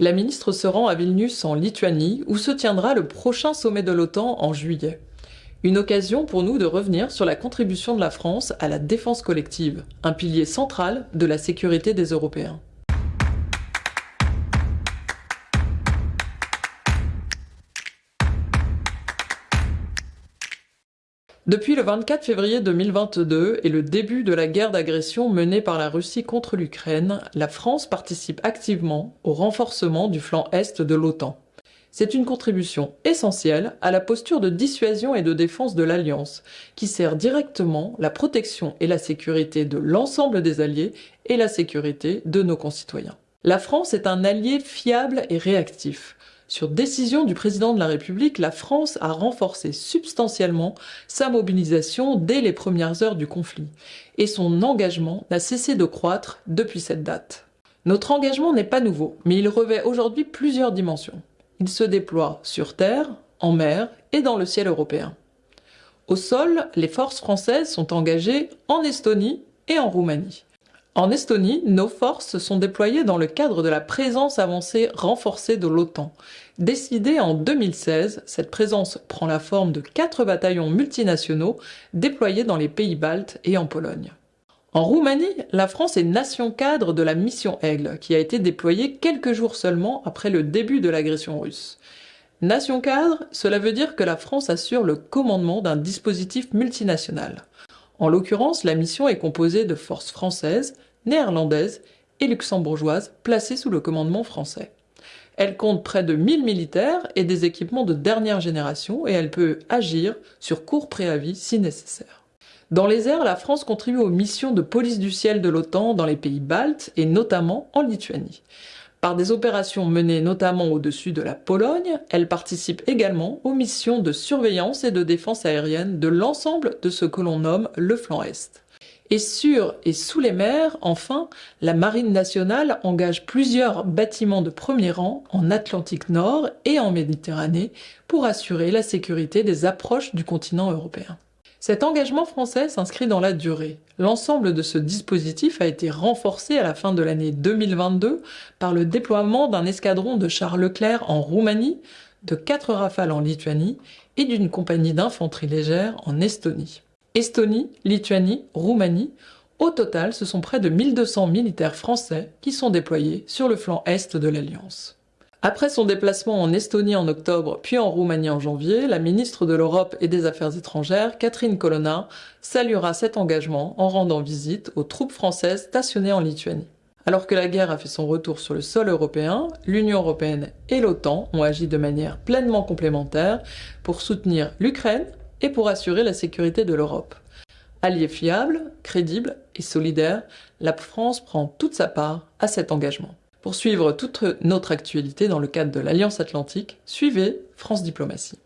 La ministre se rend à Vilnius en Lituanie où se tiendra le prochain sommet de l'OTAN en juillet. Une occasion pour nous de revenir sur la contribution de la France à la défense collective, un pilier central de la sécurité des Européens. Depuis le 24 février 2022 et le début de la guerre d'agression menée par la Russie contre l'Ukraine, la France participe activement au renforcement du flanc est de l'OTAN. C'est une contribution essentielle à la posture de dissuasion et de défense de l'Alliance, qui sert directement la protection et la sécurité de l'ensemble des alliés et la sécurité de nos concitoyens. La France est un allié fiable et réactif. Sur décision du président de la République, la France a renforcé substantiellement sa mobilisation dès les premières heures du conflit, et son engagement n'a cessé de croître depuis cette date. Notre engagement n'est pas nouveau, mais il revêt aujourd'hui plusieurs dimensions. Il se déploie sur terre, en mer et dans le ciel européen. Au sol, les forces françaises sont engagées en Estonie et en Roumanie. En Estonie, nos forces sont déployées dans le cadre de la présence avancée renforcée de l'OTAN. Décidée en 2016, cette présence prend la forme de quatre bataillons multinationaux déployés dans les pays baltes et en Pologne. En Roumanie, la France est nation cadre de la mission Aigle, qui a été déployée quelques jours seulement après le début de l'agression russe. Nation cadre, cela veut dire que la France assure le commandement d'un dispositif multinational. En l'occurrence, la mission est composée de forces françaises, néerlandaises et luxembourgeoises placées sous le commandement français. Elle compte près de 1000 militaires et des équipements de dernière génération et elle peut agir sur court préavis si nécessaire. Dans les airs, la France contribue aux missions de police du ciel de l'OTAN dans les pays baltes et notamment en Lituanie. Par des opérations menées notamment au-dessus de la Pologne, elle participe également aux missions de surveillance et de défense aérienne de l'ensemble de ce que l'on nomme le flanc Est. Et sur et sous les mers, enfin, la Marine nationale engage plusieurs bâtiments de premier rang en Atlantique Nord et en Méditerranée pour assurer la sécurité des approches du continent européen. Cet engagement français s'inscrit dans la durée. L'ensemble de ce dispositif a été renforcé à la fin de l'année 2022 par le déploiement d'un escadron de chars Leclerc en Roumanie, de quatre rafales en Lituanie et d'une compagnie d'infanterie légère en Estonie. Estonie, Lituanie, Roumanie, au total, ce sont près de 1200 militaires français qui sont déployés sur le flanc est de l'Alliance. Après son déplacement en Estonie en octobre, puis en Roumanie en janvier, la ministre de l'Europe et des Affaires étrangères, Catherine Colonna, saluera cet engagement en rendant visite aux troupes françaises stationnées en Lituanie. Alors que la guerre a fait son retour sur le sol européen, l'Union européenne et l'OTAN ont agi de manière pleinement complémentaire pour soutenir l'Ukraine et pour assurer la sécurité de l'Europe. Alliée fiable, crédible et solidaire, la France prend toute sa part à cet engagement. Pour suivre toute notre actualité dans le cadre de l'Alliance Atlantique, suivez France Diplomatie.